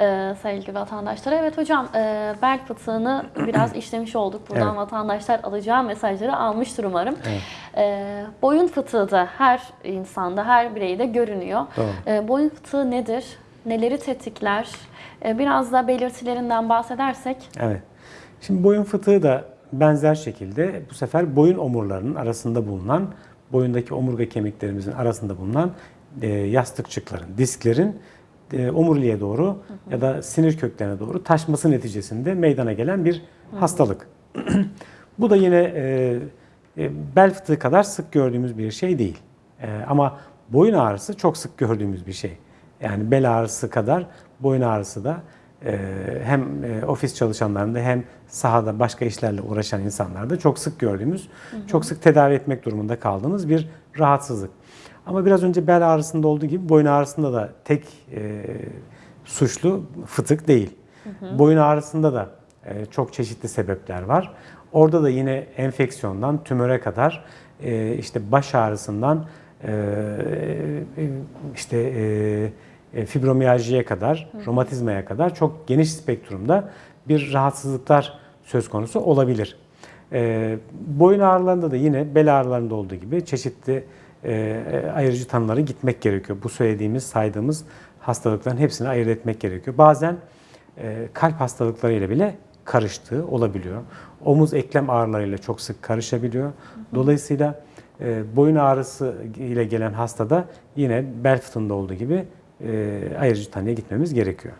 e, sevgili vatandaşlar. Evet hocam e, bel fıtığını biraz işlemiş olduk. Buradan Evet. vatandaşlar alacağı mesajları almıştır umarım. Evet. E, boyun fıtığı da her insanda, her bireyde görünüyor. Doğru. E, boyun fıtığı nedir? Neleri tetikler? E, biraz da belirtilerinden bahsedersek. Evet. Şimdi boyun fıtığı da benzer şekilde bu sefer boyun omurlarının arasında bulunan, boyundaki omurga kemiklerimizin arasında bulunan e, yastıkçıkların, disklerin e, omuriliğe doğru ya da sinir köklerine doğru taşması neticesinde meydana gelen bir hastalık. bu da yine e, e, bel fıtığı kadar sık gördüğümüz bir şey değil. E, ama boyun ağrısı çok sık gördüğümüz bir şey. Yani bel ağrısı kadar boyun ağrısı da e, hem e, ofis çalışanlarında hem sahada başka işlerle uğraşan insanlarda çok sık gördüğümüz, çok sık tedavi etmek durumunda kaldığımız bir rahatsızlık. Ama biraz önce bel ağrısında olduğu gibi boyun ağrısında da tek e, suçlu fıtık değil. Boyun ağrısında da e, çok çeşitli sebepler var. Orada da yine enfeksiyondan tümöre kadar e, işte baş ağrısından e, e, işte e, e, fibromiyaljiye kadar, romatizmaya kadar çok geniş spektrumda bir rahatsızlıklar söz konusu olabilir. E, boyun ağrılarında da yine bel ağrılarında olduğu gibi çeşitli ayırıcı tanıları gitmek gerekiyor. Bu söylediğimiz, saydığımız hastalıkların hepsini ayırt etmek gerekiyor. Bazen e, kalp hastalıklarıyla bile karıştığı olabiliyor. Omuz eklem ağrılarıyla çok sık karışabiliyor. Dolayısıyla e, boyun ağrısı ile gelen hastada yine bel fıtığında olduğu gibi e, ayırıcı tanıya gitmemiz gerekiyor.